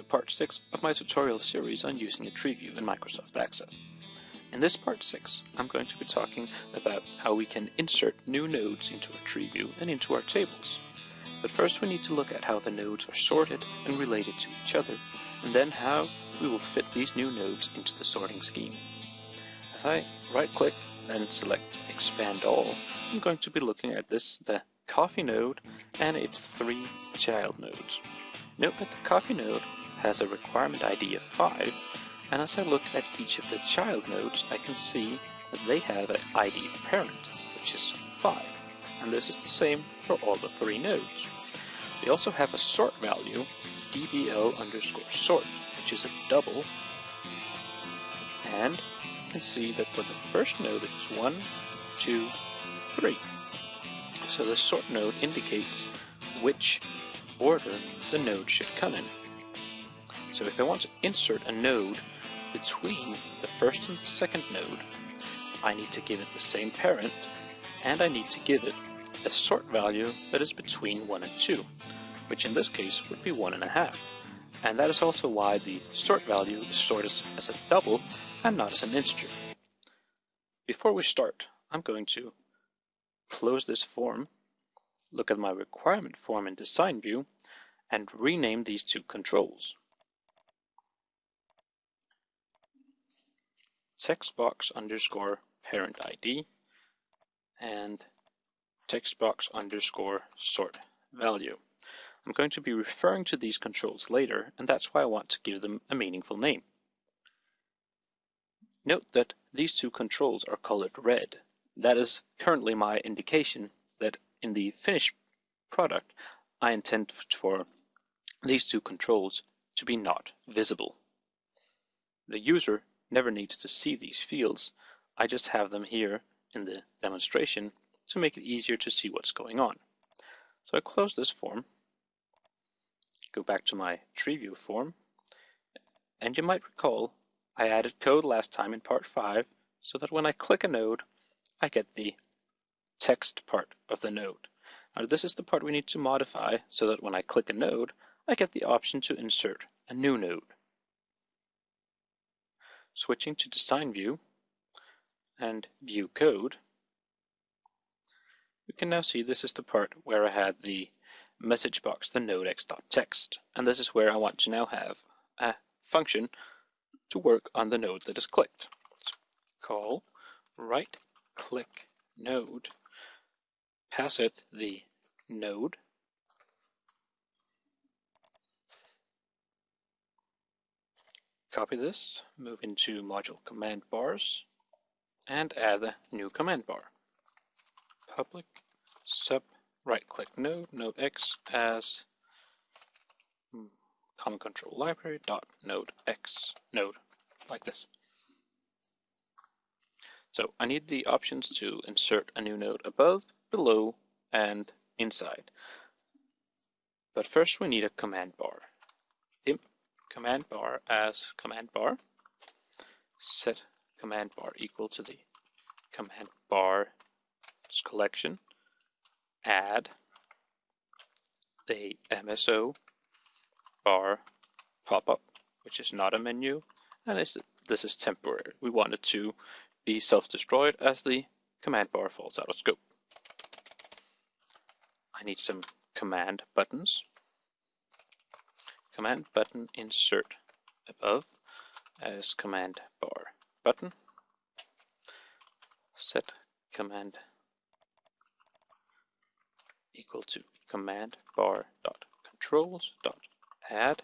To part 6 of my tutorial series on using a tree view in Microsoft Access. In this part 6, I'm going to be talking about how we can insert new nodes into a tree view and into our tables. But first we need to look at how the nodes are sorted and related to each other, and then how we will fit these new nodes into the sorting scheme. If I right-click and select Expand All, I'm going to be looking at this, the Coffee node, and its three child nodes. Note that the Coffee node has a requirement ID of 5, and as I look at each of the child nodes, I can see that they have an ID parent, which is 5. And this is the same for all the three nodes. They also have a sort value, dbl underscore sort, which is a double. And you can see that for the first node it's 1, 2, 3. So the sort node indicates which order the node should come in. So if I want to insert a node between the first and the second node, I need to give it the same parent, and I need to give it a sort value that is between 1 and 2, which in this case would be 1.5. And that is also why the sort value is stored as, as a double and not as an integer. Before we start, I'm going to close this form, look at my requirement form in design view, and rename these two controls. Textbox underscore parent ID and textbox underscore sort value. I'm going to be referring to these controls later, and that's why I want to give them a meaningful name. Note that these two controls are colored red. That is currently my indication that in the finished product I intend for these two controls to be not visible. The user never needs to see these fields, I just have them here in the demonstration to make it easier to see what's going on. So I close this form, go back to my tree view form, and you might recall I added code last time in part 5 so that when I click a node, I get the text part of the node. Now this is the part we need to modify so that when I click a node, I get the option to insert a new node. Switching to Design View and View Code, we can now see this is the part where I had the message box, the nodex.txt, and this is where I want to now have a function to work on the node that is clicked. Call right click node, pass it the node, copy this, move into module command bars, and add a new command bar. Public sub right click node, node x as hmm, common control library dot node x node like this. So I need the options to insert a new node above, below, and inside. But first we need a command bar. Command bar as command bar. Set command bar equal to the command bar collection. Add a MSO bar pop-up, which is not a menu, and this is temporary. We want it to be self-destroyed as the command bar falls out of scope. I need some command buttons. Command button insert above as command bar button. Set command equal to command bar dot controls dot add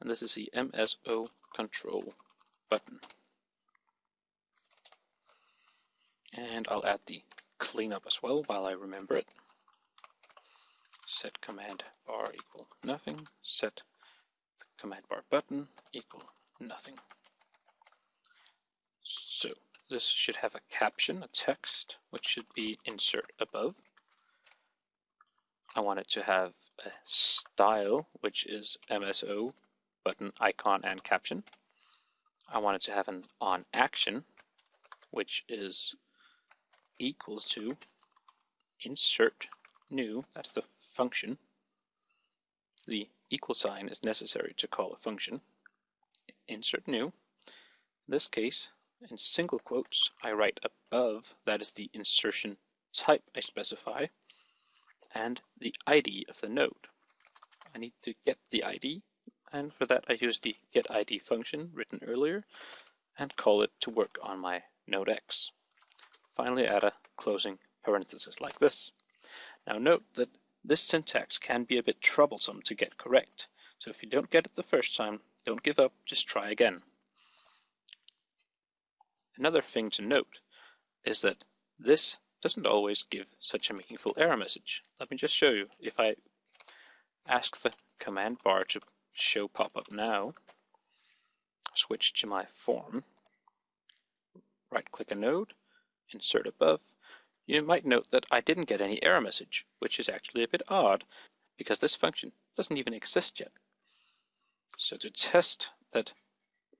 and this is the MSO control button. And I'll add the cleanup as well while I remember it. Set command bar equal nothing. Set command bar button equal nothing. So this should have a caption, a text, which should be insert above. I want it to have a style, which is MSO, button, icon, and caption. I want it to have an on action, which is equals to insert new, that's the function, the equal sign is necessary to call a function. Insert new. In this case, in single quotes, I write above, that is the insertion type I specify, and the ID of the node. I need to get the ID, and for that I use the getID function written earlier, and call it to work on my node X. Finally add a closing parenthesis like this. Now note that this syntax can be a bit troublesome to get correct, so if you don't get it the first time, don't give up, just try again. Another thing to note is that this doesn't always give such a meaningful error message. Let me just show you. If I ask the command bar to show pop-up now, switch to my form, right click a node, insert above, you might note that I didn't get any error message, which is actually a bit odd because this function doesn't even exist yet. So to test that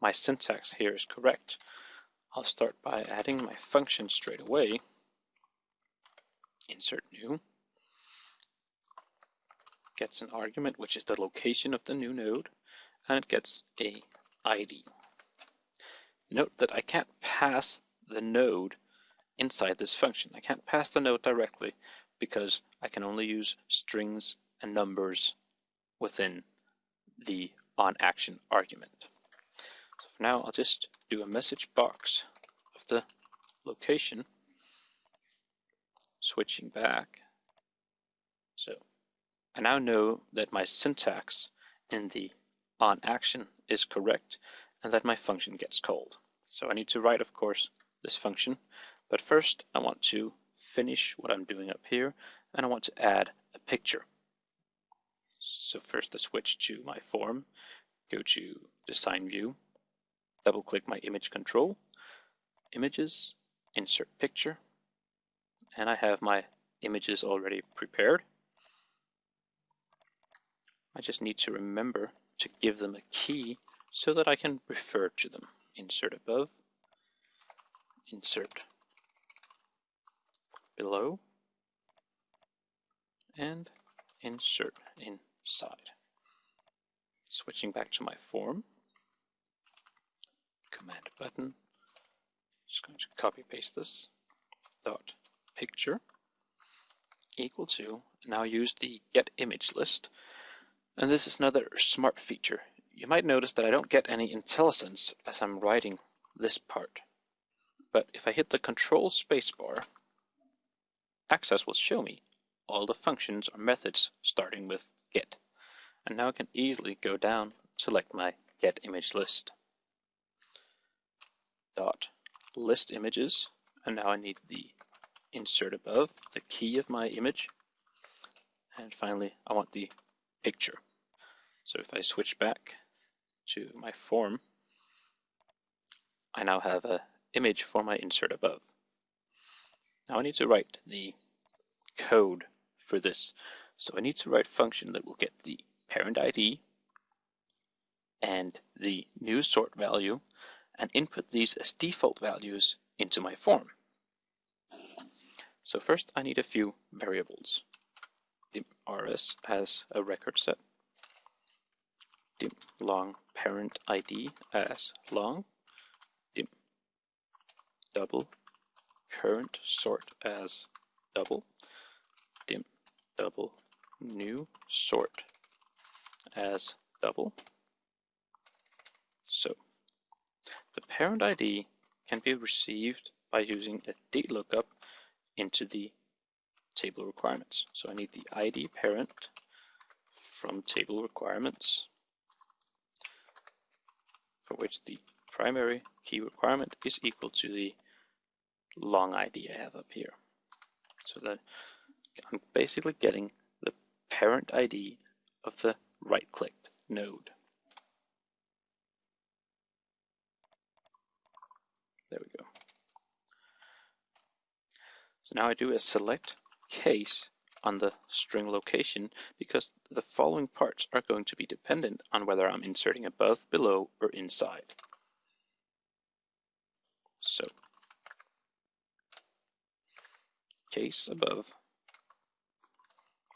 my syntax here is correct, I'll start by adding my function straight away. Insert new. Gets an argument, which is the location of the new node, and it gets a ID. Note that I can't pass the node inside this function. I can't pass the note directly because I can only use strings and numbers within the onAction argument. So for now, I'll just do a message box of the location, switching back. So I now know that my syntax in the onAction is correct and that my function gets called. So I need to write, of course, this function but first, I want to finish what I'm doing up here, and I want to add a picture. So first I switch to my form, go to Design View, double click my image control, Images, Insert Picture, and I have my images already prepared. I just need to remember to give them a key so that I can refer to them. Insert above, insert below and insert inside. Switching back to my form, command button, just going to copy paste this, dot picture equal to, now use the get image list, and this is another smart feature. You might notice that I don't get any IntelliSense as I'm writing this part. But if I hit the control spacebar, Access will show me all the functions or methods starting with get. And now I can easily go down, select my get image list. Dot list images, and now I need the insert above, the key of my image. And finally, I want the picture. So if I switch back to my form, I now have a image for my insert above. Now I need to write the code for this. So I need to write a function that will get the parent ID and the new sort value and input these as default values into my form. So first I need a few variables. dim rs as a record set, dim long parent ID as long, dim double current sort as double, dim double new sort as double. So the parent ID can be received by using a DLookup into the table requirements. So I need the ID parent from table requirements for which the primary key requirement is equal to the long ID I have up here. So that I'm basically getting the parent ID of the right-clicked node. There we go. So now I do a select case on the string location because the following parts are going to be dependent on whether I'm inserting above, below, or inside. So case above,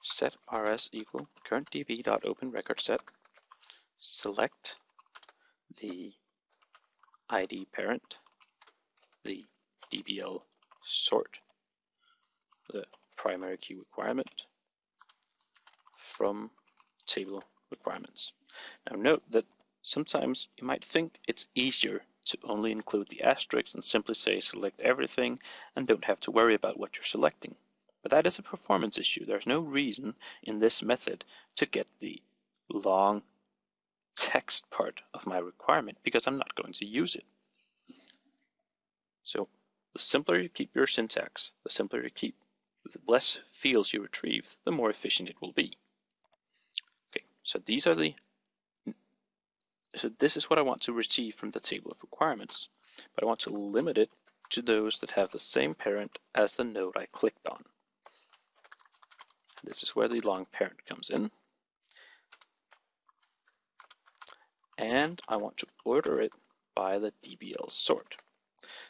set rs equal current db dot open record set select the id parent the dbl sort the primary key requirement from table requirements. Now note that sometimes you might think it's easier to only include the asterisk and simply say select everything and don't have to worry about what you're selecting. But that is a performance issue. There's no reason in this method to get the long text part of my requirement because I'm not going to use it. So the simpler you keep your syntax, the simpler you keep, the less fields you retrieve, the more efficient it will be. Okay, so these are the so this is what I want to receive from the table of requirements, but I want to limit it to those that have the same parent as the node I clicked on. This is where the long parent comes in. And I want to order it by the DBL sort.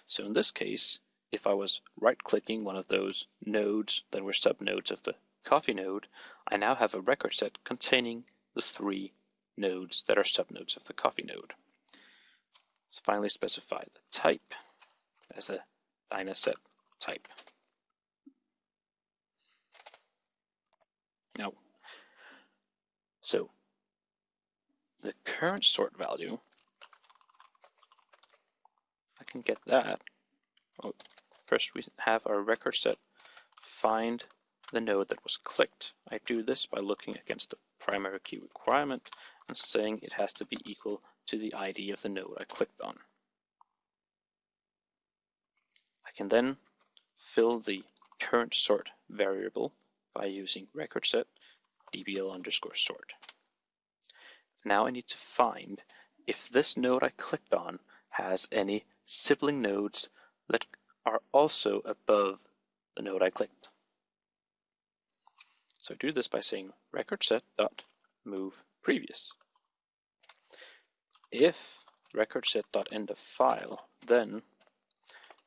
So in this case, if I was right-clicking one of those nodes that were subnodes of the coffee node, I now have a record set containing the three nodes that are subnodes of the coffee node. Finally specify the type as a dynaset type. Now, so the current sort value, I can get that. Oh, first we have our record set find the node that was clicked. I do this by looking against the primary key requirement and saying it has to be equal to the ID of the node I clicked on. I can then fill the current sort variable by using record set dbl underscore sort. Now I need to find if this node I clicked on has any sibling nodes that are also above the node I clicked. So do this by saying record set dot move previous. If record set dot end of file, then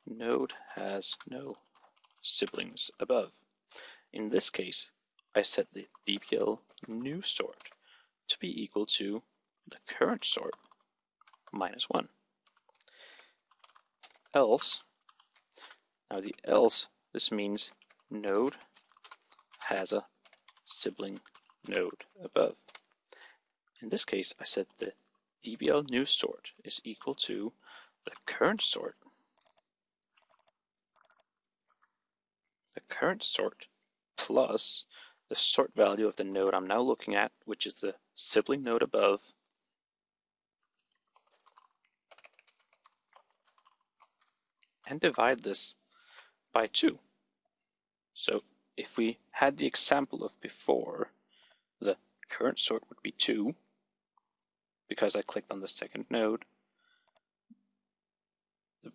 node has no siblings above. In this case, I set the dbl new sort to be equal to the current sort minus 1. Else, now the else, this means node has a sibling node above. In this case, I said the dbl new sort is equal to the current sort, the current sort plus the sort value of the node I'm now looking at, which is the sibling node above, and divide this by 2. So if we had the example of before, the current sort would be 2, because I clicked on the second node.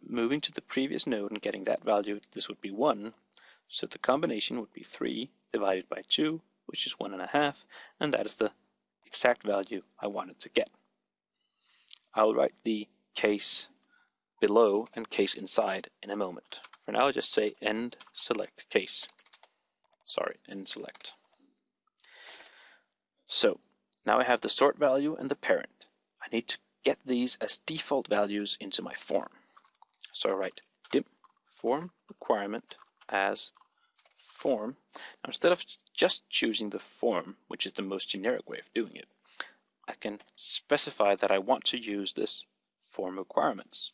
Moving to the previous node and getting that value, this would be 1. So the combination would be 3 divided by 2, which is 1.5, and that is the exact value I wanted to get. I'll write the case below and case inside in a moment. For now, I'll just say end select case. Sorry, end select. So now I have the sort value and the parent. I need to get these as default values into my form. So I write dim form requirement as form. Now instead of just choosing the form, which is the most generic way of doing it, I can specify that I want to use this form requirements.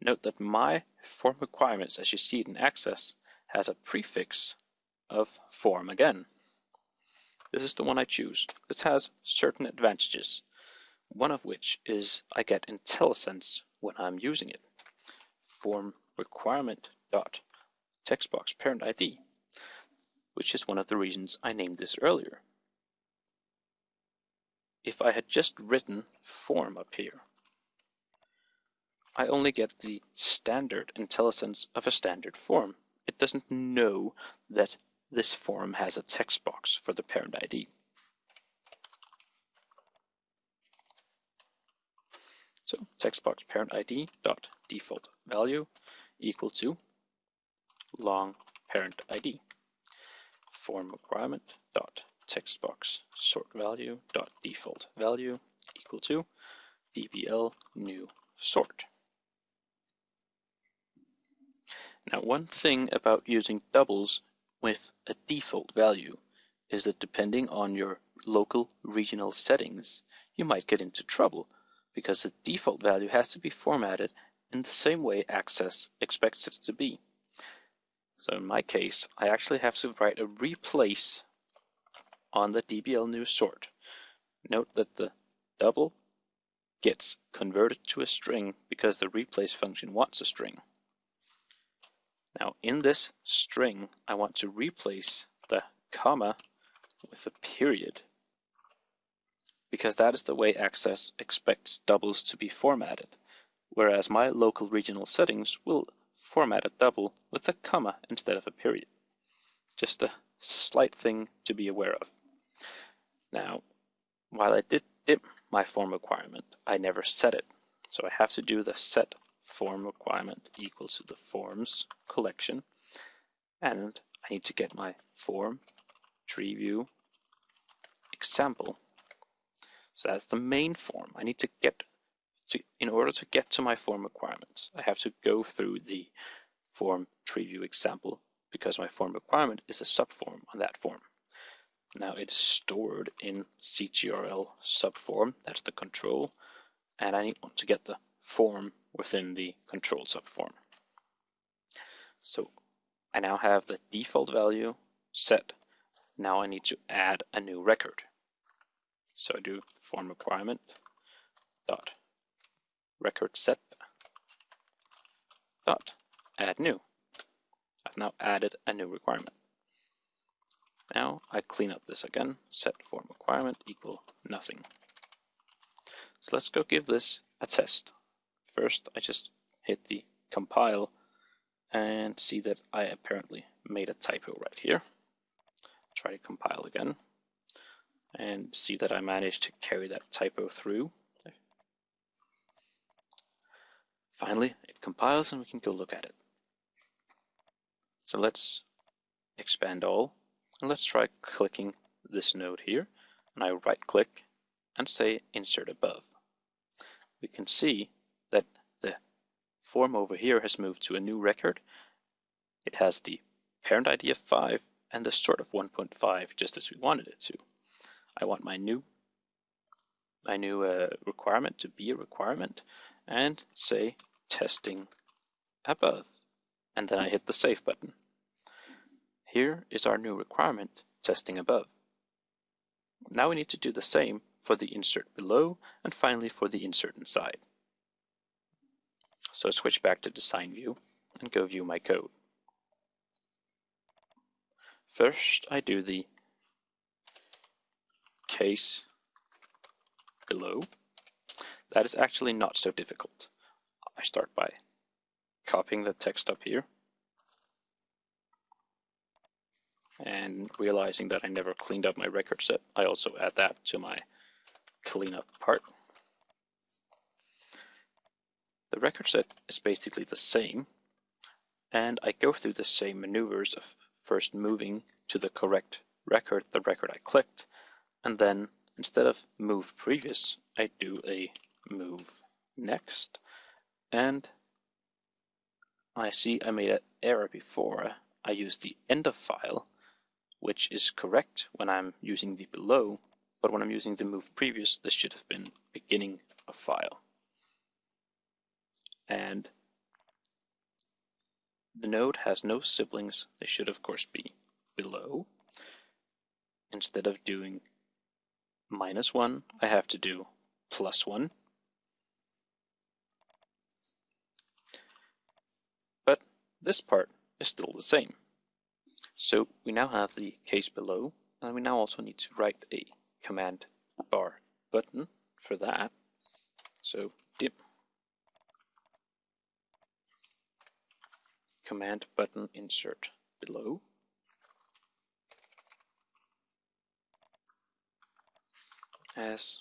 Note that my form requirements, as you see it in Access, has a prefix of form again. This is the one I choose. This has certain advantages, one of which is I get IntelliSense when I'm using it. Form requirement dot textbox parent ID, which is one of the reasons I named this earlier. If I had just written form up here, I only get the standard IntelliSense of a standard form. It doesn't know that this form has a text box for the parent ID. So text box parent ID dot default value equal to long parent ID form requirement dot text box sort value dot default value equal to dbl new sort. Now one thing about using doubles with a default value is that depending on your local regional settings, you might get into trouble because the default value has to be formatted in the same way Access expects it to be. So in my case, I actually have to write a replace on the DBL new sort. Note that the double gets converted to a string because the replace function wants a string. Now in this string, I want to replace the comma with a period because that is the way Access expects doubles to be formatted, whereas my local regional settings will format a double with a comma instead of a period. Just a slight thing to be aware of. Now, while I did dim my form requirement, I never set it. So I have to do the set form requirement equals to the forms collection. And I need to get my form tree view example. So that's the main form. I need to get to, in order to get to my form requirements, I have to go through the form tree view example because my form requirement is a subform on that form. Now it's stored in CTRL subform, that's the control, and I need to get the form within the control subform. So I now have the default value set. Now I need to add a new record. So I do form requirement dot record set dot add new. I've now added a new requirement. Now I clean up this again, set form requirement equal nothing. So let's go give this a test. First I just hit the compile and see that I apparently made a typo right here. Try to compile again and see that I managed to carry that typo through. Finally, it compiles and we can go look at it. So let's expand all and let's try clicking this node here and I right click and say insert above. We can see that the form over here has moved to a new record. It has the parent ID of 5 and the sort of 1.5 just as we wanted it to. I want my new my new uh, requirement to be a requirement and say testing above and then I hit the save button. Here is our new requirement testing above. Now we need to do the same for the insert below and finally for the insert inside. So switch back to design view and go view my code. First I do the case below. That is actually not so difficult. I start by copying the text up here and realizing that I never cleaned up my record set, I also add that to my cleanup part. The record set is basically the same, and I go through the same maneuvers of first moving to the correct record, the record I clicked, and then instead of move previous, I do a move next, and I see I made an error before. I used the end of file, which is correct when I'm using the below, but when I'm using the move previous, this should have been beginning of file. And the node has no siblings. They should, of course, be below. Instead of doing minus 1, I have to do plus 1. But this part is still the same. So we now have the case below, and we now also need to write a command bar button for that. So dim command button insert below. As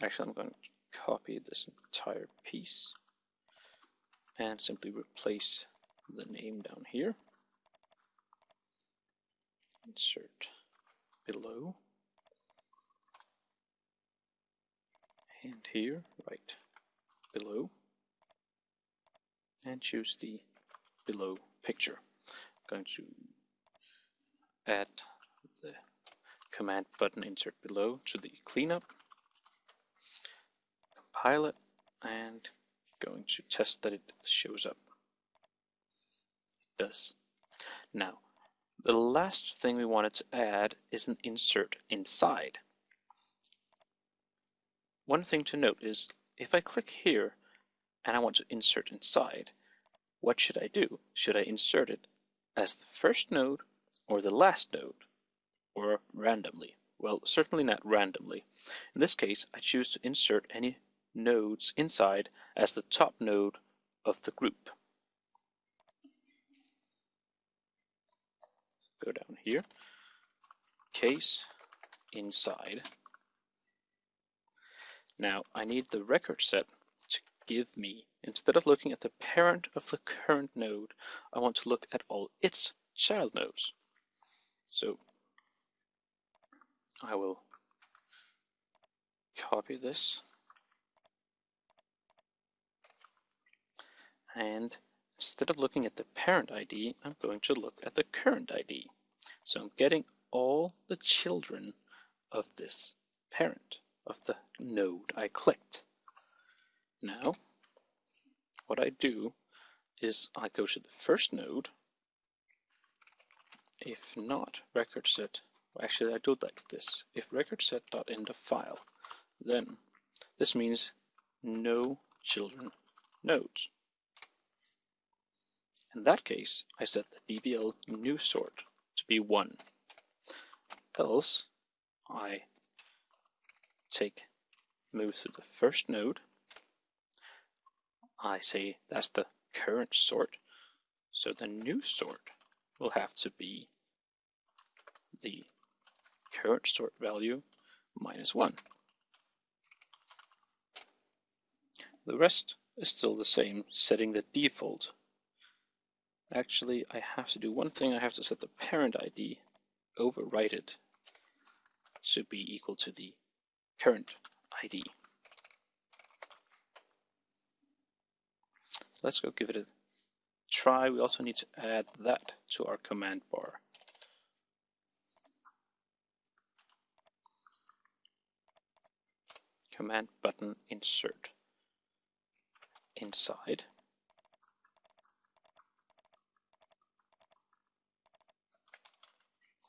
actually I'm going to copy this entire piece and simply replace the name down here. Insert below. And here, right below. And choose the below picture. I'm going to add the command button insert below to the cleanup, compile it, and going to test that it shows up. It does. Now, the last thing we wanted to add is an insert inside. One thing to note is if I click here and I want to insert inside, what should I do? Should I insert it as the first node or the last node or randomly? Well, certainly not randomly. In this case, I choose to insert any nodes inside as the top node of the group. Go down here, case inside now I need the record set give me, instead of looking at the parent of the current node, I want to look at all its child nodes. So I will copy this and instead of looking at the parent ID, I'm going to look at the current ID. So I'm getting all the children of this parent of the node I clicked. Now, what I do is I go to the first node. If not record set, actually I do it like this. If record set dot end of file, then this means no children nodes. In that case, I set the DBL new sort to be 1. Else, I take move to the first node. I say that's the current sort. So the new sort will have to be the current sort value minus 1. The rest is still the same, setting the default. Actually, I have to do one thing. I have to set the parent ID, overwrite it, to be equal to the current ID. Let's go give it a try. We also need to add that to our command bar. Command button insert inside.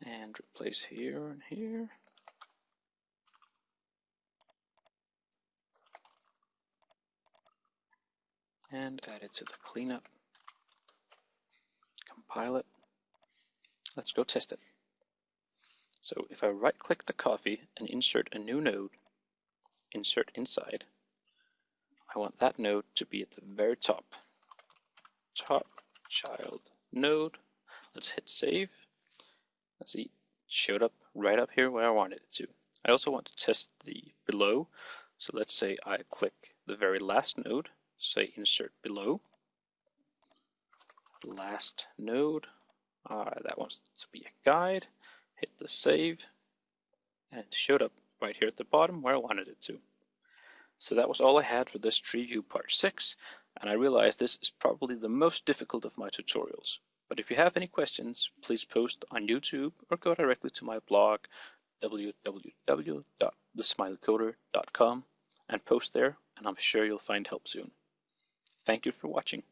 And replace here and here. And add it to the cleanup. Compile it. Let's go test it. So if I right click the coffee and insert a new node, insert inside, I want that node to be at the very top. Top child node. Let's hit save. Let's see, it showed up right up here where I wanted it to. I also want to test the below. So let's say I click the very last node say insert below. Last node, uh, that wants to be a guide. Hit the save, and it showed up right here at the bottom where I wanted it to. So that was all I had for this tree view part 6, and I realize this is probably the most difficult of my tutorials. But if you have any questions, please post on YouTube or go directly to my blog www.thesmileycoder.com and post there, and I'm sure you'll find help soon. Thank you for watching.